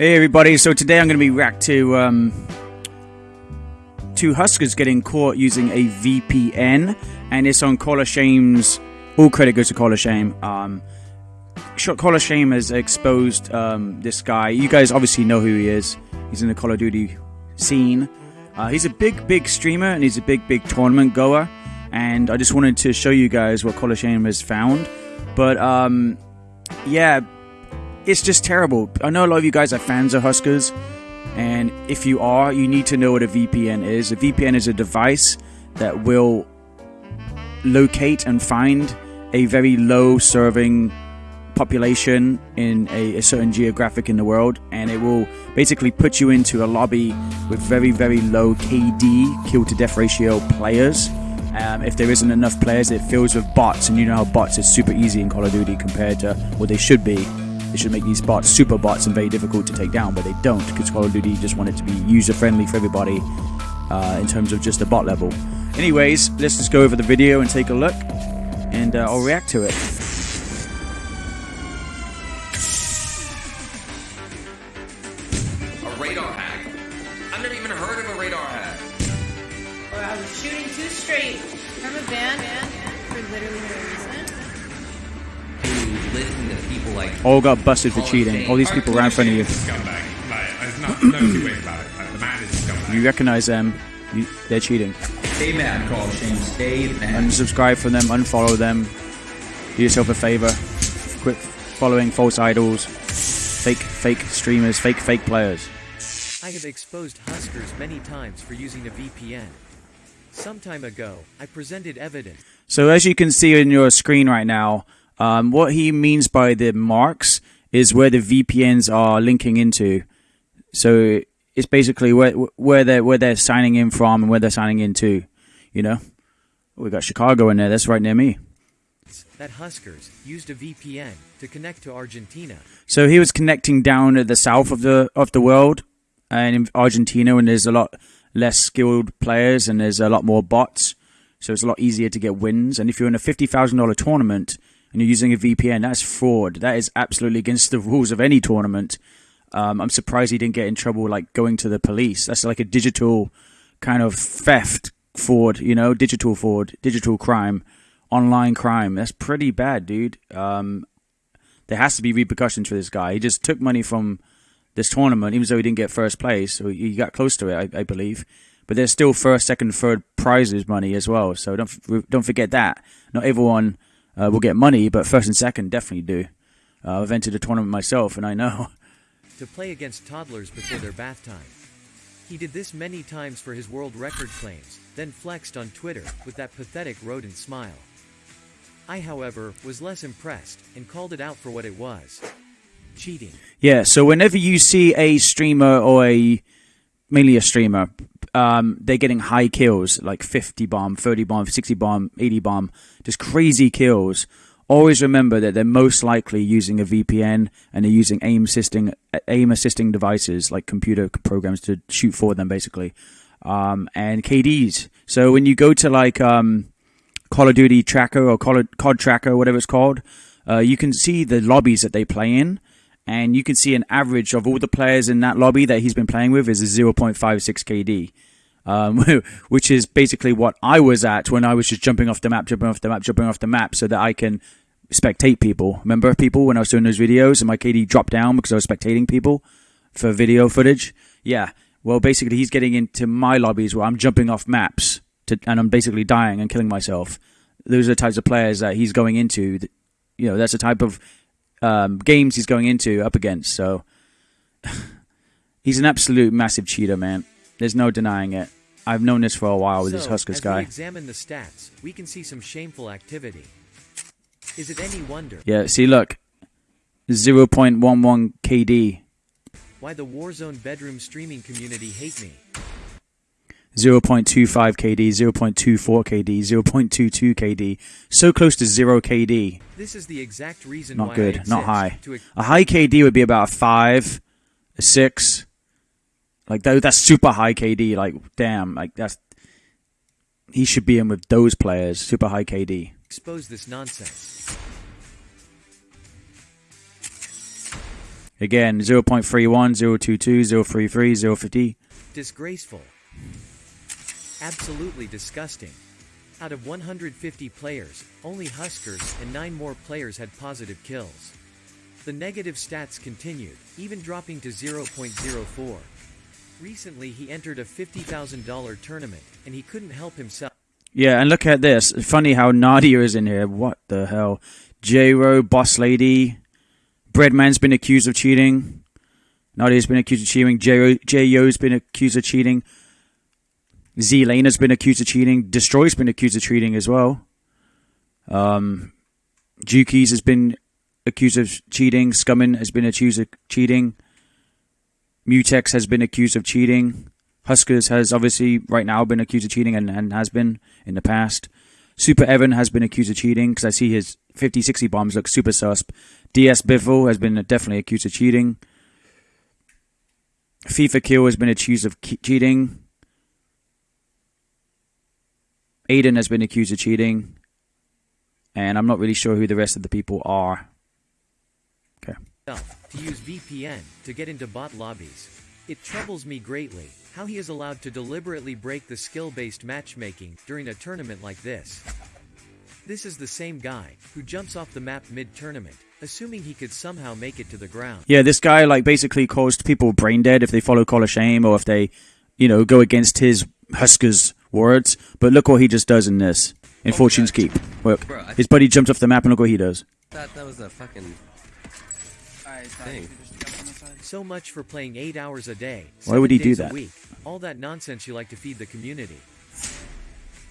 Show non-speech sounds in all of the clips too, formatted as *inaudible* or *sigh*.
Hey everybody, so today I'm going to be react to um, two HusKerrs getting caught using a VPN, and it's on Call of Shame's. All credit goes to Call of Shame. Um, Call of Shame has exposed um, this guy. You guys obviously know who he is. He's in the Call of Duty scene. Uh, he's a big, big streamer, and he's a big, big tournament goer. And I just wanted to show you guys what Call of Shame has found. But um, yeah, it's just terrible. I know a lot of you guys are fans of HusKerrs, and if you are, you need to know what a VPN is. A VPN is a device that will locate and find a very low serving population in a, a, certain geographic in the world, and it will basically put you into a lobby with very, very low KD, kill to death ratio players. Um, if there isn't enough players, it fills with bots, and you know how bots are super easy in Call of Duty compared to what they should be. They should make these bots super bots and very difficult to take down, but they don't because Call of Duty just want it to be user friendly for everybody uh, in terms of just the bot level. Anyways, let's just go over the video and take a look, and uh, I'll react to it. A radar hack? I've never even heard of a radar hack. Or I was shooting too straight from a van for literally no reason. Who listen to people like All got busted for cheating. All these people ran in front of you. Like, no, no two ways about it. Like, the man is a scumbag. You recognize them. You, they're cheating. Stay mad, Call of Shame. Stay mad. Unsubscribe from them. Unfollow them. Do yourself a favor. Quit following false idols, fake fake streamers, fake fake players. I have exposed HusKerrs many times for using a VPN. Some time ago, I presented evidence. So as you can see in your screen right now, um, what he means by the marks is where the VPNs are linking into. So it's basically where where they're where they're signing in from and where they're signing into. You know, we got Chicago in there. That's right near me. that HusKerrs used a VPN to connect to Argentina. So he was connecting down at the south of the of the world, and in Argentina, and there's a lot less skilled players, and there's a lot more bots. So it's a lot easier to get wins. And if you're in a fifty thousand dollar tournament and you're using a VPN, that's fraud. That is absolutely against the rules of any tournament. Um, I'm surprised he didn't get in trouble, like going to the police. That's like a digital kind of theft, fraud. You know, digital fraud, digital crime, online crime. That's pretty bad, dude. Um, there has to be repercussions for this guy. He just took money from this tournament, even though he didn't get first place. So he got close to it, I, I believe. But there's still first, second, third prizes money as well. So don't don't forget that. Not everyone uh, will get money, but first and second definitely do. Uh, I've entered a tournament myself, and I know. *laughs* to play against toddlers before their bath time. He did this many times for his world record claims, then flexed on Twitter with that pathetic rodent smile. I, however, was less impressed and called it out for what it was cheating. Yeah, so whenever you see a streamer or a mainly a streamer, um, they're getting high kills like 50 bomb, 30 bomb, 60 bomb, 80 bomb, just crazy kills. Always remember that they're most likely using a VPN and they're using aim assisting aim assisting devices like computer programs to shoot for them, basically, um, and KDs. So when you go to like um, Call of Duty Tracker or COD Tracker, whatever it's called, uh, you can see the lobbies that they play in and you can see an average of all the players in that lobby that he's been playing with is a 0.56 KD, um, *laughs* which is basically what I was at when I was just jumping off the map, jumping off the map, jumping off the map, so that I can spectate people. Remember people when I was doing those videos and my KD dropped down because I was spectating people for video footage? Yeah. Well, basically, he's getting into my lobbies where I'm jumping off maps to, and I'm basically dying and killing myself. Those are the types of players that he's going into. You know, that's the type of um, games he's going into up against. So *laughs* he's an absolute massive cheater, man. There's no denying it. I've known this for a while with so, this HusKerrs as guy. we examine the stats, we can see some shameful activity. Is it any wonder Yeah, see, look, 0.11 KD, why the Warzone bedroom streaming community hate me? 0.25 KD, 0.24 KD, 0.22 KD, so close to zero KD. This is the exact reason Not why I good, not high. A high KD would be about a five, a six. Like that, that's super high KD. Like damn, like that's he should be in with those players. Super high KD. expose this nonsense. Again, 0.31, 022, 033, 050. Disgraceful. Absolutely disgusting. Out of 150 players, only HusKerrs and 9 more players had positive kills. The negative stats continued, even dropping to 0.04. Recently he entered a $50,000 tournament, and he couldn't help himself. Yeah, and look at this. Funny how Nadia is in here. What the hell? J-Ro, Boss Lady. Breadman's been accused of cheating. Nadia's been accused of cheating. J-Yo's been accused of cheating. Z-Lane has been accused of cheating. Destroy's been accused of cheating as well. Um, Jukeyz has been accused of cheating. Scummn has been accused of cheating. Mutex has been accused of cheating. HusKerrs has obviously right now been accused of cheating and, and has been in the past. Super Evan has been accused of cheating because I see his 50 60 bombs look super susp. DS Biffle has been definitely accused of cheating. FIFA Kill has been accused of cheating. Aiden has been accused of cheating. And I'm not really sure who the rest of the people are. Okay. To use VPN to get into bot lobbies. It troubles me greatly how he is allowed to deliberately break the skill-based matchmaking during a tournament like this. This is the same guy who jumps off the map mid-tournament, assuming he could somehow make it to the ground. Yeah, this guy like basically caused people brain dead if they follow Call of Shame or if they, you know, go against his HusKerrs words. But look what he just does in this. In Oh, Fortune's God. Keep. Look. Bro, His buddy jumps off the map and look what he does. thought that was a fucking thing. So much for playing 8 hours a day. Why would seven he do days that? A week. All that nonsense you like to feed the community.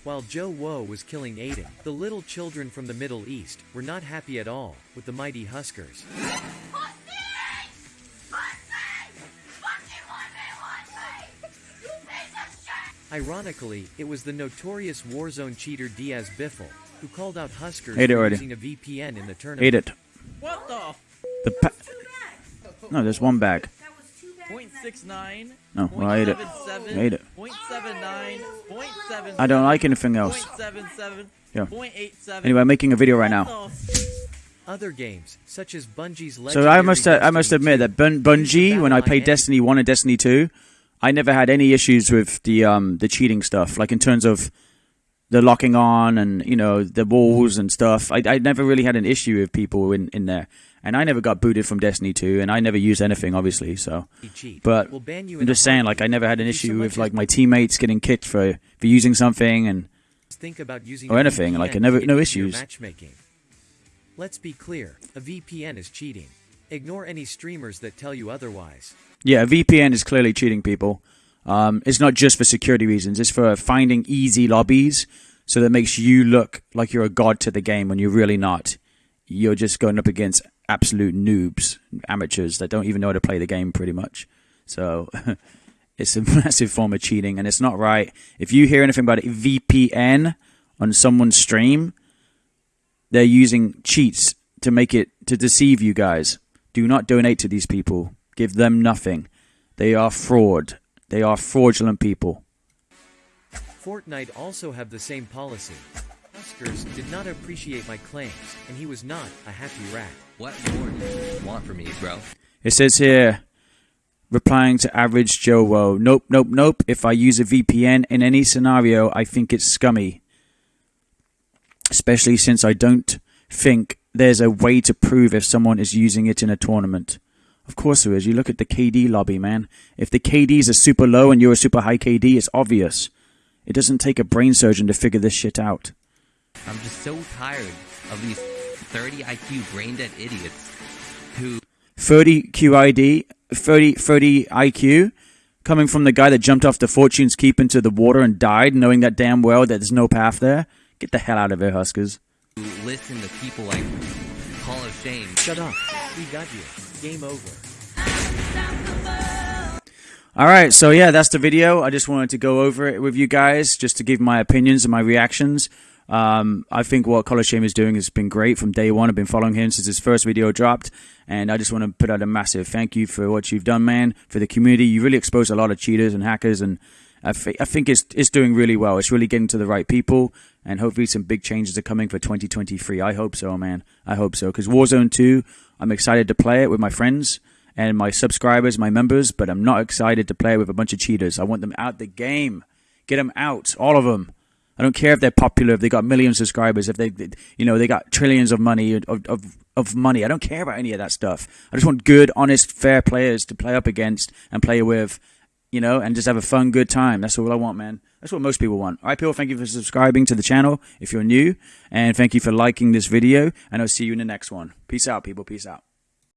While Joe Woe was killing Aiden, the little children from the Middle East were not happy at all with the mighty HusKerrs. Ironically, it was the notorious Warzone cheater Diaz Biffle who called out HusKerrs Ate it already. using a VPN in the tournament. Ate it. What the? The pa- no, there's one bag. Point six nine. No, well, I ate it. I ate it. Point seven nine. Point seven. I don't like anything else. Point seven seven. Yeah. Point eight seven. Anyway, I'm making a video right now. Other games, such as Bungie's So legendary I must uh, I must admit that Bun- Bungie, when I played Destiny One and Destiny Two, I never had any issues with the um the cheating stuff. Like in terms of the locking on and you know the walls mm-hmm. and stuff. I I never really had an issue with people in in there, and I never got booted from Destiny Two, and I never used anything obviously. So, but will ban you I'm just saying, like I never had an issue with like my teammates getting kicked for for using something and think about using or anything. Like I never no issues. Matchmaking. Let's be clear, a VPN is cheating. Ignore any streamers that tell you otherwise. Yeah, VPN is clearly cheating people. Um, it's not just for security reasons. It's for finding easy lobbies, so that makes you look like you're a god to the game when you're really not. You're just going up against absolute noobs, amateurs that don't even know how to play the game, pretty much. So *laughs* it's a massive form of cheating, and it's not right. If you hear anything about a VPN on someone's stream, they're using cheats to make it to deceive you guys. Do not donate to these people. Give them nothing. They are fraud. They are fraudulent people. Fortnite also have the same policy. HusKerrs did not appreciate my claims, and he was not a happy rat. What more do you want from me, bro? It says here, replying to average Joe Woe, nope, nope, nope. If I use a VPN in any scenario, I think it's scummy. Especially since I don't think there's a way to prove if someone is using it in a tournament. Of course there is. You look at the KD lobby, man. If the KDs are super low and you're a super high KD, it's obvious. It doesn't take a brain surgeon to figure this shit out. I'm just so tired of these 30 IQ brain dead idiots who 30 QID, 30, 30 IQ, coming from the guy that jumped off the Fortune's Keep into the water and died, knowing that damn well that there's no path there. Get the hell out of here, HusKerrs. who listen to people like Call of Shame. Shut up. We got you. Game over. All right, so yeah, that's the video. I just wanted to go over it with you guys, just to give my opinions and my reactions. Um, I think what Call of Shame is doing has been great from day one. I've been following him since his first video dropped, and I just want to put out a massive thank you for what you've done, man, for the community. You really exposed a lot of cheaters and hackers, and I, thi- I think it's it's doing really well. It's really getting to the right people, and hopefully some big changes are coming for 2023. I hope so, man. I hope so, because Warzone 2, I'm excited to play it with my friends and my subscribers, my members, but I'm not excited to play with a bunch of cheaters. I want them out the game. Get them out, all of them. I don't care if they're popular, if they got millions of subscribers, if they, you know, they got trillions of money of, of of money. I don't care about any of that stuff. I just want good, honest, fair players to play up against and play with, you know, and just have a fun, good time. That's all I want, man. That's what most people want. All right, people, thank you for subscribing to the channel if you're new, and thank you for liking this video, and I'll see you in the next one. Peace out, people. Peace out.